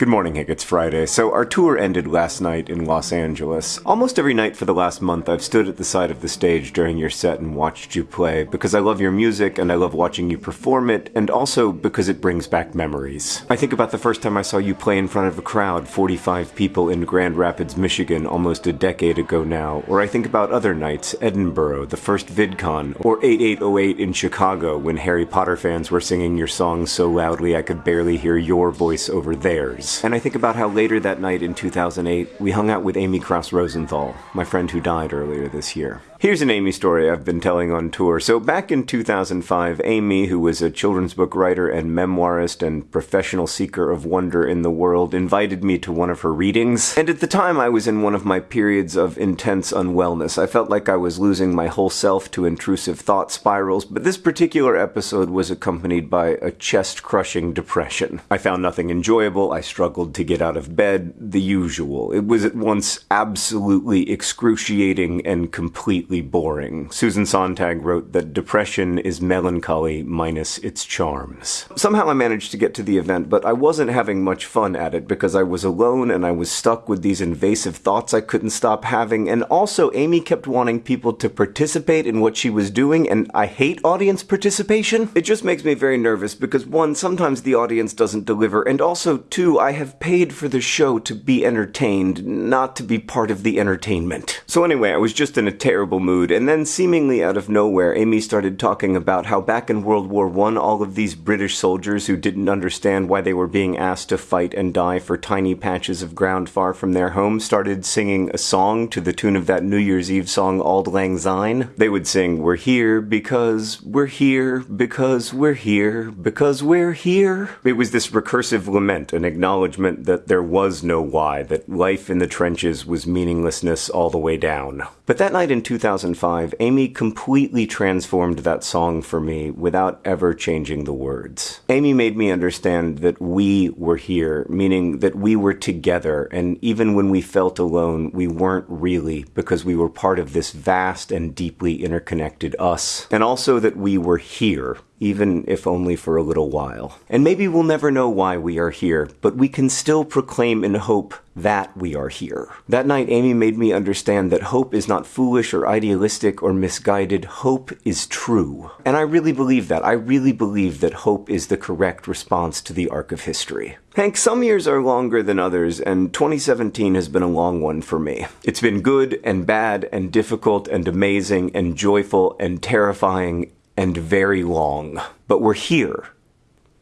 Good morning, Hank. It's Friday. So, our tour ended last night in Los Angeles. Almost every night for the last month, I've stood at the side of the stage during your set and watched you play because I love your music and I love watching you perform it, and also because it brings back memories. I think about the first time I saw you play in front of a crowd, 45 people in Grand Rapids, Michigan, almost a decade ago now, or I think about other nights, Edinburgh, the first VidCon, or 8808 in Chicago when Harry Potter fans were singing your songs so loudly I could barely hear your voice over theirs. And I think about how later that night in 2008, we hung out with Amy Krouse Rosenthal, my friend who died earlier this year. Here's an Amy story I've been telling on tour. So, back in 2005, Amy, who was a children's book writer and memoirist and professional seeker of wonder in the world, invited me to one of her readings. And at the time, I was in one of my periods of intense unwellness. I felt like I was losing my whole self to intrusive thought spirals, but this particular episode was accompanied by a chest crushing depression. I found nothing enjoyable. I struggled to get out of bed, the usual. It was at once absolutely excruciating and completely boring. Susan Sontag wrote that depression is melancholy minus its charms. Somehow I managed to get to the event, but I wasn't having much fun at it because I was alone and I was stuck with these invasive thoughts I couldn't stop having, and also Amy kept wanting people to participate in what she was doing, and I hate audience participation. It just makes me very nervous because one, sometimes the audience doesn't deliver, and also two, I have paid for the show to be entertained, not to be part of the entertainment. So anyway, I was just in a terrible mood, and then seemingly out of nowhere, Amy started talking about how back in World War I, all of these British soldiers who didn't understand why they were being asked to fight and die for tiny patches of ground far from their home started singing a song to the tune of that New Year's Eve song Auld Lang Syne. They would sing, We're here because we're here because we're here because we're here. It was this recursive lament, an acknowledgement that there was no why, that life in the trenches was meaninglessness all the way down. But that night in 2005, Amy completely transformed that song for me without ever changing the words. Amy made me understand that we were here, meaning that we were together, and even when we felt alone, we weren't really, because we were part of this vast and deeply interconnected us. And also that we were here, even if only for a little while. And maybe we'll never know why we are here, but we can still proclaim in hope that we are here. That night, Amy made me understand that hope is not foolish or idealistic or misguided. Hope is true. And I really believe that. I really believe that hope is the correct response to the arc of history. Hank, some years are longer than others, and 2017 has been a long one for me. It's been good and bad and difficult and amazing and joyful and terrifying and very long. But we're here.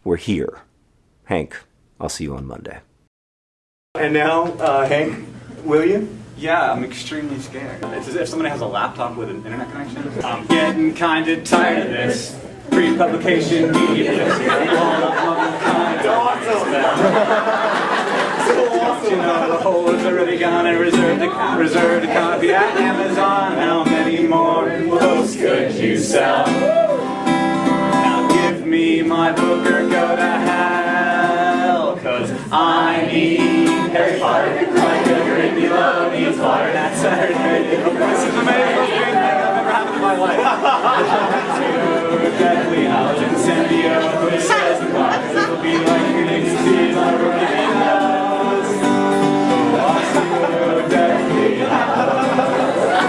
We're here. Hank, I'll see you on Monday. And now, uh, Hank, will you? Yeah, I'm extremely scared. It's as if somebody has a laptop with an internet connection. I'm getting kinda tired of this pre-publication media list. You know, the whole is already gone and reserved a, reserved a copy at Amazon. How many more books could you sell? My book or go to hell. Cause I need Harry Potter, like a Grindylow needs water. That's Saturday. This is the